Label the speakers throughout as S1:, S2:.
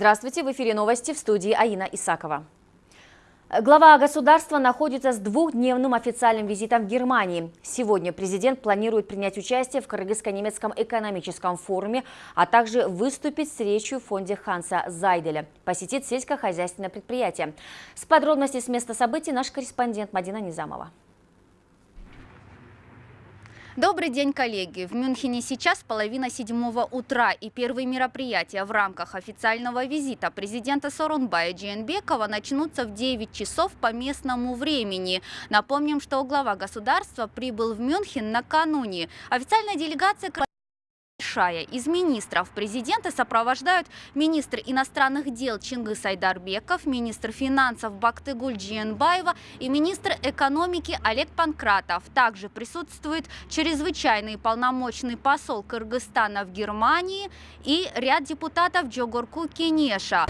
S1: Здравствуйте, в эфире новости в студии Аина Исакова. Глава государства находится с двухдневным официальным визитом в Германии. Сегодня президент планирует принять участие в Кыргызско-немецком экономическом форуме, а также выступить с речью в фонде Ханса Зайделя, посетить сельскохозяйственное предприятие. С подробностей с места событий наш корреспондент Мадина Низамова.
S2: Добрый день, коллеги! В Мюнхене сейчас половина седьмого утра и первые мероприятия в рамках официального визита президента Сорунбая Джиенбекова начнутся в 9 часов по местному времени. Напомним, что глава государства прибыл в Мюнхен накануне. Официальная делегация большая. Из министров президента сопровождают министр иностранных дел Чингис Айдарбеков, министр финансов Бактыгуль Джиенбаева и министр экономики Олег Панкратов. Также присутствует чрезвычайный полномочный посол Кыргызстана в Германии и ряд депутатов Джогорку Кенеша.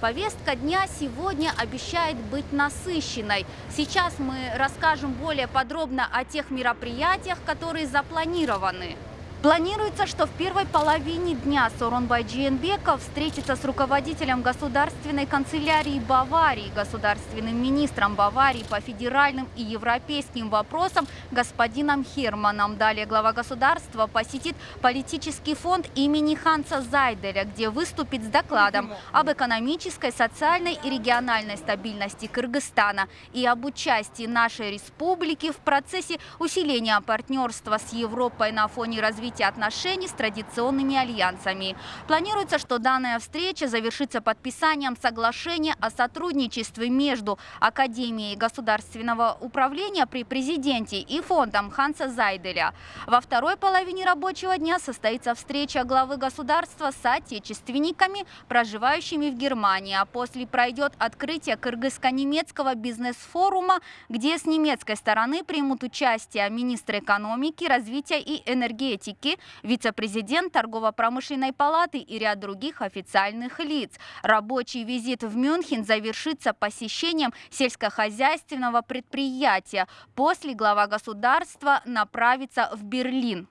S2: Повестка дня сегодня обещает быть насыщенной. Сейчас мы расскажем более подробно о тех мероприятиях, которые запланированы. Планируется, что в первой половине дня Сооронбай Джиенбеков встретится с руководителем государственной канцелярии Баварии, государственным министром Баварии по федеральным и европейским вопросам господином Херманом. Далее глава государства посетит политический фонд имени Ханса Зайделя, где выступит с докладом об экономической, социальной и региональной стабильности Кыргызстана и об участии нашей республики в процессе усиления партнерства с Европой на фоне развития развития отношений с традиционными альянсами. Планируется, что данная встреча завершится подписанием соглашения о сотрудничестве между Академией государственного управления при президенте и фондом Ханса Зайделя. Во второй половине рабочего дня состоится встреча главы государства с отечественниками, проживающими в Германии, а после пройдет открытие кыргызско-немецкого бизнес-форума, где с немецкой стороны примут участие министр экономики, развития и энергетики Америки, вице-президент торгово-промышленной палаты и ряд других официальных лиц. Рабочий визит в Мюнхен завершится посещением сельскохозяйственного предприятия. После глава государства направится в Берлин.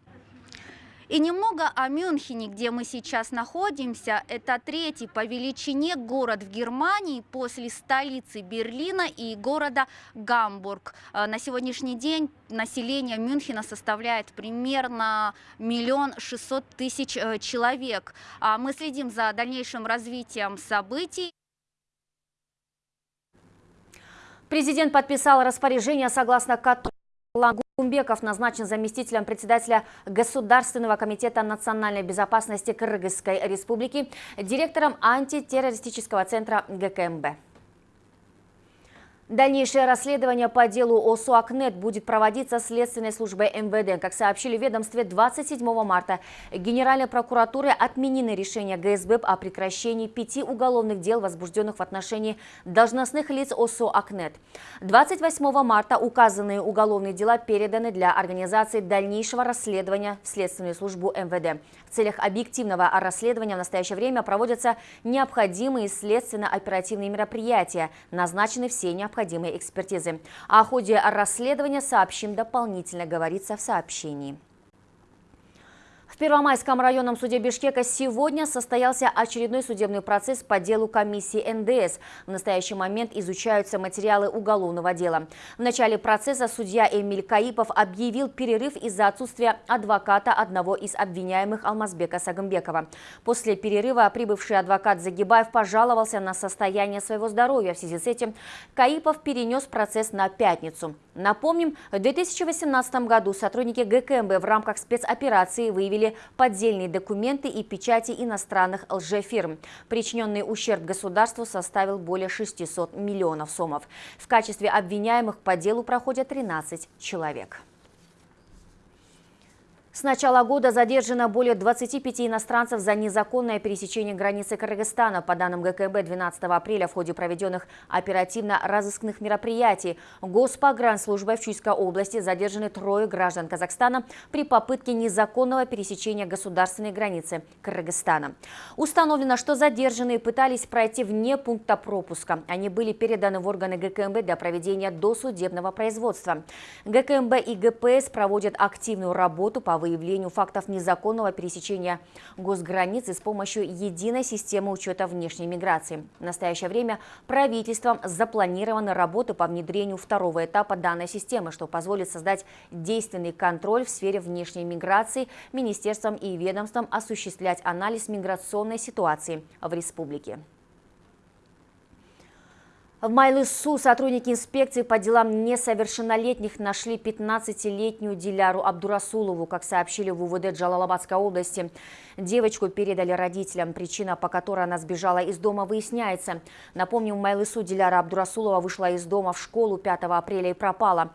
S2: И немного о Мюнхене, где мы сейчас находимся. Это третий по величине город в Германии после столицы Берлина и города Гамбург. Э, на сегодняшний день население Мюнхена составляет примерно миллион шестьсот тысяч э, человек. А мы следим за дальнейшим развитием событий.
S1: Президент подписал распоряжение, согласно которому Кумбеков назначен заместителем председателя Государственного комитета национальной безопасности Кыргызской республики, директором антитеррористического центра ГКМБ. Дальнейшее расследование по делу о СУАКНЕТ будет проводиться Следственной службой МВД. Как сообщили в ведомстве, 27 марта Генеральной прокуратурой отменены решения ГСБ о прекращении пяти уголовных дел, возбужденных в отношении должностных лиц ОСО «Акнет». 28 марта указанные уголовные дела переданы для организации дальнейшего расследования в Следственную службу МВД. В целях объективного расследования в настоящее время проводятся необходимые следственно-оперативные мероприятия, назначены все необходимые необходимой экспертизы. О ходе расследования сообщим дополнительно, говорится в сообщении. В Первомайском районном суде Бишкека сегодня состоялся очередной судебный процесс по делу комиссии НДС. В настоящий момент изучаются материалы уголовного дела. В начале процесса судья Эмиль Каипов объявил перерыв из-за отсутствия адвоката одного из обвиняемых Алмазбека Сагымбекова. После перерыва прибывший адвокат Загибаев пожаловался на состояние своего здоровья. В связи с этим Каипов перенес процесс на пятницу. Напомним, в 2018 году сотрудники ГКМБ в рамках спецоперации выявили поддельные документы и печати иностранных лжефирм. Причиненный ущерб государству составил более 600 миллионов сомов. В качестве обвиняемых по делу проходят 13 человек. С начала года задержано более 25 иностранцев за незаконное пересечение границы Кыргызстана. По данным ГКБ, 12 апреля в ходе проведенных оперативно-розыскных мероприятий Госпогранслужбой в Чуйской области задержаны трое граждан Казахстана при попытке незаконного пересечения государственной границы Кыргызстана. Установлено, что задержанные пытались пройти вне пункта пропуска. Они были переданы в органы ГКМБ для проведения досудебного производства. ГКМБ и ГПС проводят активную работу по выявлению фактов незаконного пересечения госграницы с помощью единой системы учета внешней миграции. В настоящее время правительством запланированы работы по внедрению второго этапа данной системы, что позволит создать действенный контроль в сфере внешней миграции, министерством и ведомством осуществлять анализ миграционной ситуации в республике. В Майлысу сотрудники инспекции по делам несовершеннолетних нашли 15-летнюю Диляру Абдурасулову, как сообщили в УВД Джалалабадской области. Девочку передали родителям. Причина, по которой она сбежала из дома, выясняется. Напомню, в Майлысу Диляра Абдурасулова вышла из дома в школу 5 апреля и пропала.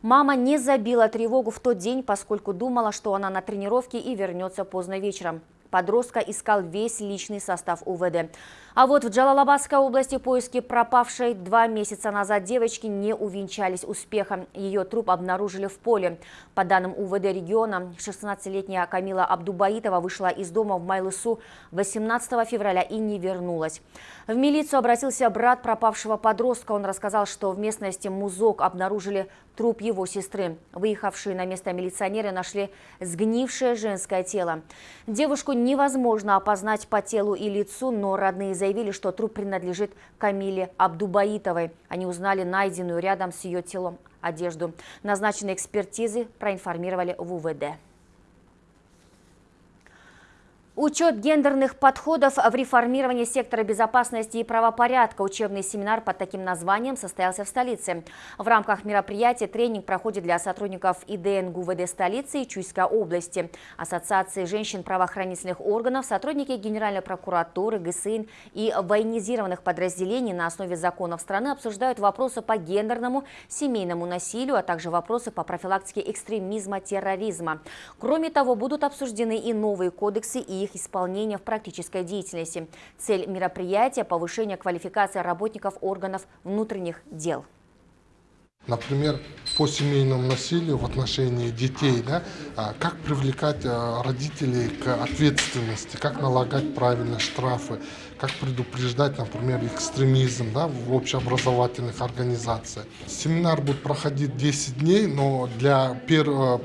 S1: Мама не забила тревогу в тот день, поскольку думала, что она на тренировке и вернется поздно вечером. Подростка искал весь личный состав УВД. А вот в Джалалабадской области поиски пропавшей два месяца назад девочки не увенчались успехом. Ее труп обнаружили в поле. По данным УВД региона, 16-летняя Камила Абдубаитова вышла из дома в Майлысу 18 февраля и не вернулась. В милицию обратился брат пропавшего подростка. Он рассказал, что в местности Музок обнаружили труп его сестры. Выехавшие на место милиционеры нашли сгнившее женское тело. Девушку невозможно опознать по телу и лицу, но родные заявили, что труп принадлежит Камиле Абдубаитовой. Они узнали найденную рядом с ее телом одежду. Назначенные экспертизы проинформировали в УВД. Учет гендерных подходов в реформировании сектора безопасности и правопорядка. Учебный семинар под таким названием состоялся в столице. В рамках мероприятия тренинг проходит для сотрудников ИДН ГУВД столицы и Чуйской области, Ассоциации женщин правоохранительных органов, сотрудники Генеральной прокуратуры, ГСИН и военизированных подразделений на основе законов страны обсуждают вопросы по гендерному, семейному насилию, а также вопросы по профилактике экстремизма, терроризма. Кроме того, будут обсуждены и новые кодексы и их исполнения в практической деятельности. Цель мероприятия – повышение квалификации работников органов внутренних дел.
S3: Например, по семейному насилию в отношении детей, да, а, как привлекать а, родителей к ответственности, как налагать правильно штрафы, как предупреждать, например, экстремизм да, в общеобразовательных организациях. Семинар будет проходить 10 дней, но для,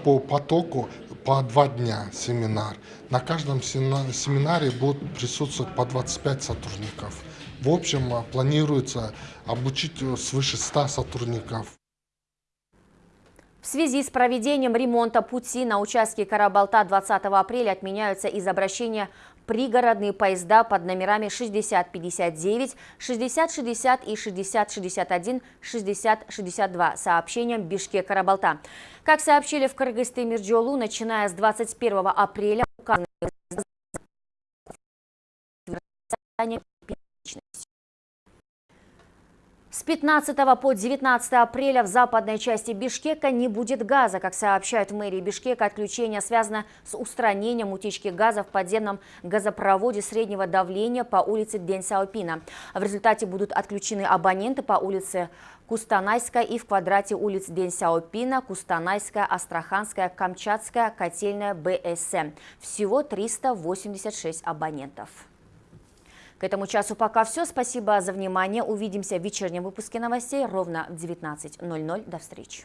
S3: по потоку по два дня семинар. На каждом семинаре будут присутствовать по 25 сотрудников. В общем, а, планируется обучить э, свыше 100 сотрудников.
S1: В связи с проведением ремонта пути на участке Карабалта 20 апреля отменяются из обращения пригородные поезда под номерами 6059, 6060 и 6061, 6062 сообщением Бишкек-Карабалта. Как сообщили в Кыргызстане Мирджолу, начиная с 21 апреля указанные с 15 по 19 апреля в западной части Бишкека не будет газа. Как сообщают в мэрии Бишкека, отключение связано с устранением утечки газа в подземном газопроводе среднего давления по улице День-Саупина. В результате будут отключены абоненты по улице Кустанайская и в квадрате улиц День-Сяопина, Кустанайская, Астраханская, Камчатская, Котельная, БСМ. Всего 386 абонентов. К этому часу пока все. Спасибо за внимание. Увидимся в вечернем выпуске новостей ровно в 19.00. До встречи.